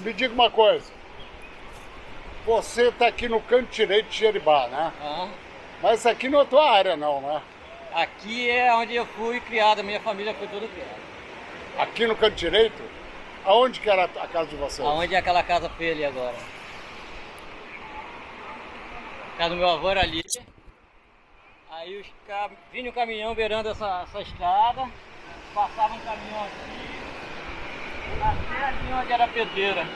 Me diga uma coisa. Você está aqui no canto direito de Jeribá, né? Ah. Mas aqui não é tua área não, né? Aqui é onde eu fui criado, minha família foi toda criada. Aqui no canto direito? Aonde que era a casa de vocês? Aonde é aquela casa feia ali agora? A casa do meu avô era ali. Aí os cam... vinha um caminhão beirando essa, essa estrada, passava um caminhão até ali onde era a pedreira.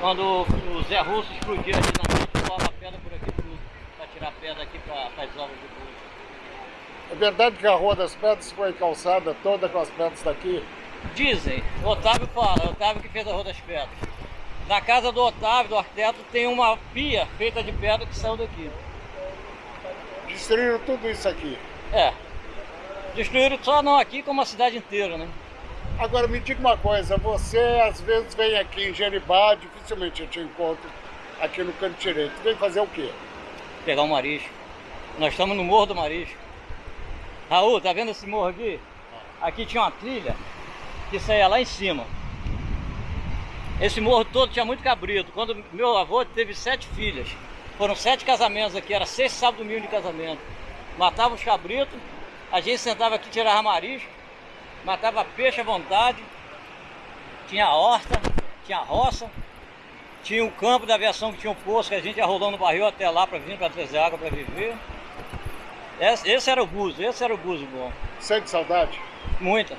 Quando o Zé Russo explodia ali na noite, pulava pedra por aqui tudo, para tirar pedra aqui para as obras de luz. É verdade que a Rua das Pedras foi calçada toda com as pedras daqui? Dizem, o Otávio fala, o Otávio que fez a Rua das Pedras. Na casa do Otávio, do arquiteto, tem uma pia feita de pedra que saiu daqui. Destruíram tudo isso aqui? É. Destruíram só não aqui, como a cidade inteira, né? Agora me diga uma coisa, você às vezes vem aqui em Jeribá, dificilmente eu te encontro aqui no canto direito. Vem fazer o quê? Pegar um marisco. Nós estamos no Morro do Marisco. Raul, tá vendo esse morro aqui? Aqui tinha uma trilha que saía lá em cima. Esse morro todo tinha muito cabrito. Quando meu avô teve sete filhas, foram sete casamentos aqui, era seis sábados mil de casamento. Matava os cabritos, a gente sentava aqui, tirava marisco, matava peixe à vontade, tinha horta, tinha roça, tinha o um campo da aviação que tinha um poço que a gente ia rolando no barril até lá para vir para trazer água para viver. Esse, esse, era o buzo, esse era o buzo bom. Sente saudade? Muita.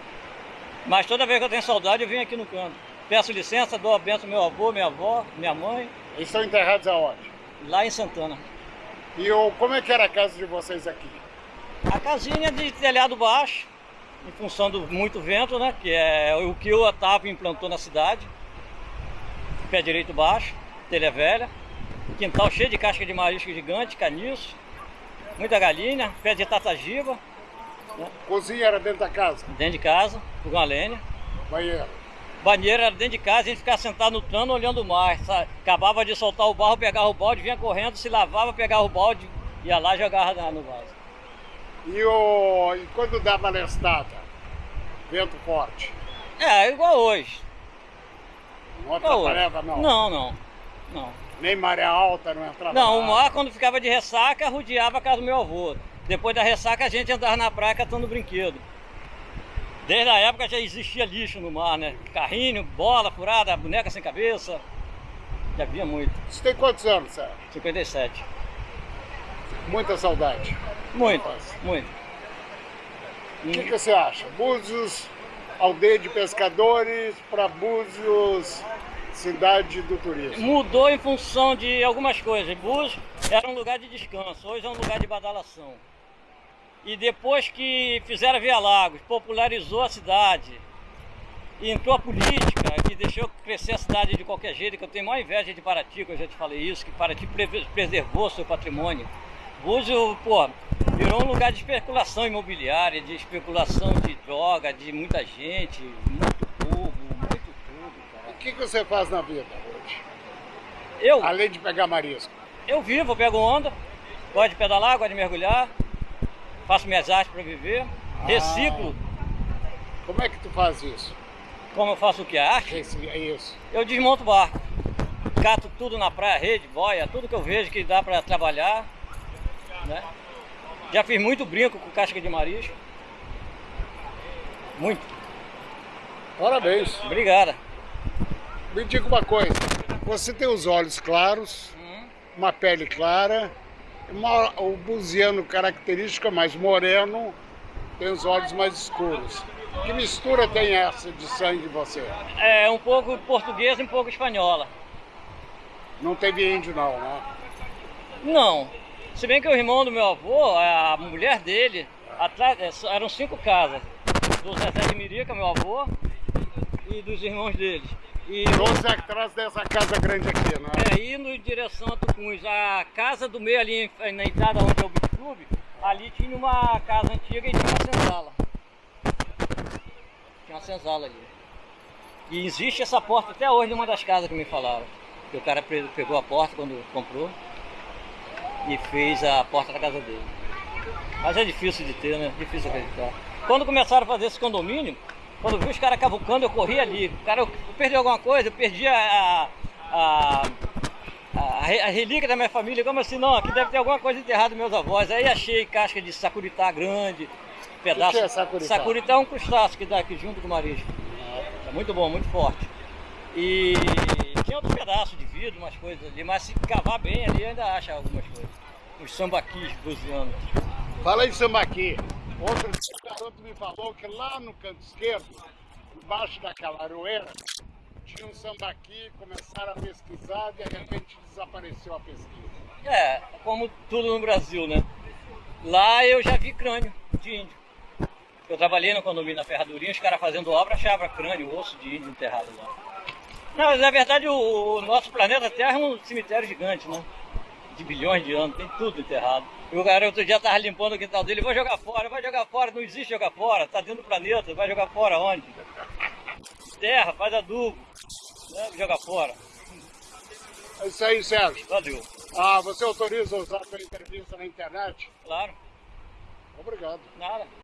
Mas toda vez que eu tenho saudade eu venho aqui no canto. Peço licença, dou a benção meu avô, minha avó, minha mãe. Eles estão enterrados aonde? Lá em Santana. E o, como é que era a casa de vocês aqui? A casinha de telhado baixo, em função do muito vento, né? Que é o que o Otávio implantou na cidade. Pé direito baixo, telha velha. Quintal cheio de casca de marisco gigante, caniço. Muita galinha, pé de tatagiba. Né? Cozinha era dentro da casa? Dentro de casa, com a lenha. Banheiro? Banheiro era dentro de casa, a gente ficava sentado no trano olhando o mar. Acabava de soltar o barro, pegava o balde, vinha correndo, se lavava, pegava o balde, ia lá e jogava no vaso. E, o, e quando dava lestada? Vento forte? É, igual hoje. Não atrapalhava não? Não, não. não. Nem maré alta não entrava Não, o mar quando ficava de ressaca, rodeava a casa do meu avô. Depois da ressaca a gente andava na praia catando brinquedo. Desde a época já existia lixo no mar, né? Carrinho, bola furada, boneca sem cabeça. Já havia muito. Você tem quantos anos, Sérgio? 57. Muita saudade. Muito, muito. O que, que você acha? Búzios, aldeia de pescadores, para Búzios, cidade do turismo. Mudou em função de algumas coisas. Búzios era um lugar de descanso, hoje é um lugar de badalação. E depois que fizeram Via Lagos, popularizou a cidade, entrou a política, que deixou crescer a cidade de qualquer jeito, que eu tenho maior inveja de Paraty, que eu já te falei isso, que Paraty preservou seu patrimônio. Búzios, pô, virou um lugar de especulação imobiliária, de especulação de droga, de muita gente, muito povo, muito tudo, cara. O que, que você faz na vida hoje? Eu? Além de pegar marisco. Eu vivo, eu pego onda, gosto de pedalar, gosto de mergulhar, faço minhas artes para viver, ah. reciclo. Como é que tu faz isso? Como eu faço o que? A arte? É isso. Eu desmonto o barco, cato tudo na praia, rede, boia, tudo que eu vejo que dá para trabalhar. Né? Já fiz muito brinco com casca de marisco. Muito. Parabéns. Obrigada. Me diga uma coisa. Você tem os olhos claros, uhum. uma pele clara, uma, o buziano característica mais moreno, tem os olhos mais escuros. Que mistura tem essa de sangue em você? É um pouco português e um pouco espanhola. Não teve índio não, né? Não. Se bem que o irmão do meu avô, a mulher dele, atrás, é, eram cinco casas. Do Zezé de Mirica, meu avô, e dos irmãos deles. E Doze atrás dessa casa grande aqui, não é? É, indo em direção a Tucuns. A casa do meio ali, na entrada onde é o Beach Club, ali tinha uma casa antiga e tinha uma senzala. Tinha uma senzala ali. E existe essa porta até hoje numa das casas que me falaram. Que o cara pegou a porta quando comprou e fez a porta da casa dele. Mas é difícil de ter, né? Difícil acreditar. Quando começaram a fazer esse condomínio, Quando vi os caras cavucando, eu corri ali. O cara, eu perdi alguma coisa, eu perdi a, a, a, a, relíquia da minha família. Como assim? Não, aqui deve ter alguma coisa enterrada dos meus avós. Aí achei casca de sacuritá grande, pedaço. O que é sacuritá? Sacuritá é um crustáceo que dá aqui junto com o marisco. É muito bom, muito forte. E tinha outro pedaço de umas coisas ali, mas se cavar bem ali ainda acha algumas coisas. Os sambaquis buziando. Fala em sambaqui. Outro garoto me falou que lá no canto esquerdo, embaixo daquela aroeira, tinha um sambaqui, começaram a pesquisar e de repente desapareceu a pesquisa. É, como tudo no Brasil, né? Lá eu já vi crânio de índio. Eu trabalhei no condomínio na Ferradurinha, os caras fazendo obra achavam crânio, osso de índio enterrado lá. Não, na verdade o, o, nosso planeta Terra é um cemitério gigante, né? De bilhões de anos, tem tudo enterrado. E o cara outro dia tava limpando o quintal dele, vou jogar fora, vai jogar fora, não existe jogar fora, tá dentro do planeta, vai jogar fora onde? Terra, faz adubo, né? joga fora. É isso aí, Sérgio. Valeu. Ah, você autoriza usar a sua entrevista na internet? Claro. Obrigado. Nada.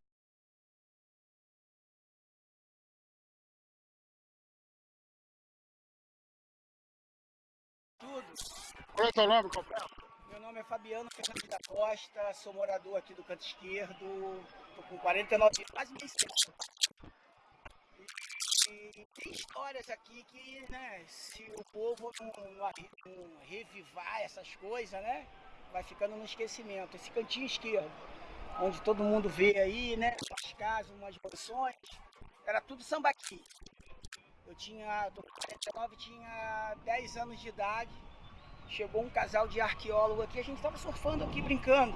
Tudo. Qual é o teu nome completo? Meu nome é Fabiano Fernandes da Costa, sou morador aqui do canto esquerdo, tô com 49 anos, quase meio e, tem histórias aqui que, né, se o povo não, não, não revivar essas coisas, né, vai ficando no esquecimento. Esse cantinho esquerdo, onde todo mundo vê aí, né, umas casas, umas mansões, era tudo sambaqui. Eu tinha, tô com 49, tinha 10 anos de idade. Chegou um casal de arqueólogo aqui, a gente estava surfando aqui, brincando.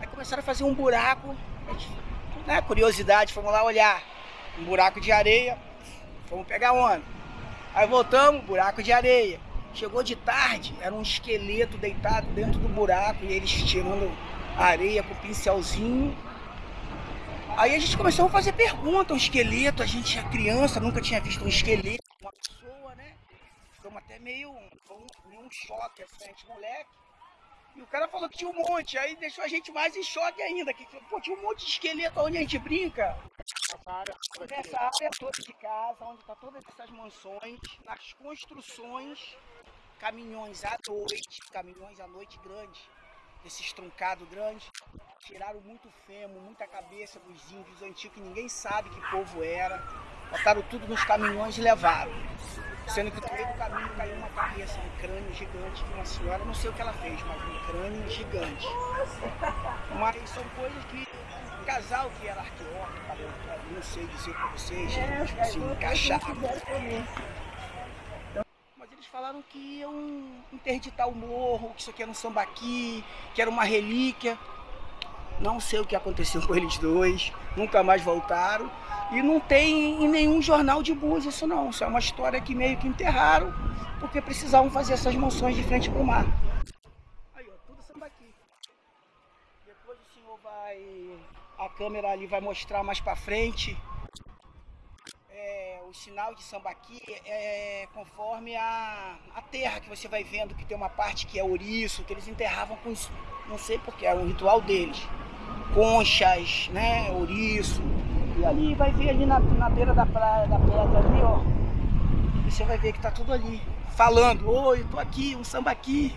Aí começaram a fazer um buraco, né, curiosidade, fomos lá olhar. Um buraco de areia, fomos pegar onda. Aí voltamos, buraco de areia. Chegou de tarde, era um esqueleto deitado dentro do buraco e eles tirando areia com o pincelzinho Aí a gente começou a fazer pergunta, um esqueleto, a gente é criança, nunca tinha visto um esqueleto, uma pessoa, né? Ficamos até meio, um, um choque, assim, a gente moleque. E o cara falou que tinha um monte, aí deixou a gente mais em choque ainda, que pô, tinha um monte de esqueleto onde a gente brinca. Nessa área toda de casa, onde tá todas essas mansões, nas construções, caminhões à noite, caminhões à noite grandes, esses truncados grandes, tiraram muito fêmur, muita cabeça dos índios antigos, que ninguém sabe que povo era. Botaram tudo nos caminhões e levaram. Sendo que no meio do caminho caiu uma cabeça, um crânio gigante de uma senhora, não sei o que ela fez, mas um crânio gigante. Mas são coisas que o casal que era arqueólogo, não sei dizer para vocês, tipo assim. Mas eles falaram que iam interditar o morro, que isso aqui era um sambaqui, que era uma relíquia. Não sei o que aconteceu com eles dois, nunca mais voltaram. E não tem em nenhum jornal de bus isso não. Isso é uma história que meio que enterraram, porque precisavam fazer essas moções de frente para o mar. Aí, ó, tudo sambaqui. Depois o senhor vai... A câmera ali vai mostrar mais para frente é, o sinal de sambaqui é conforme a, a terra que você vai vendo, que tem uma parte que é ouriço, que eles enterravam com isso, não sei porque, é um ritual deles. Conchas, né, ouriço. E ali vai ver ali na, na beira da praia, da pedra ali, ó. Você vai ver que tá tudo ali, falando, oi, tô aqui, um sambaqui.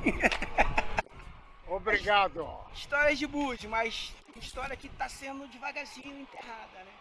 Obrigado. Histórias de Bud, mas história que tá sendo devagarzinho enterrada, né?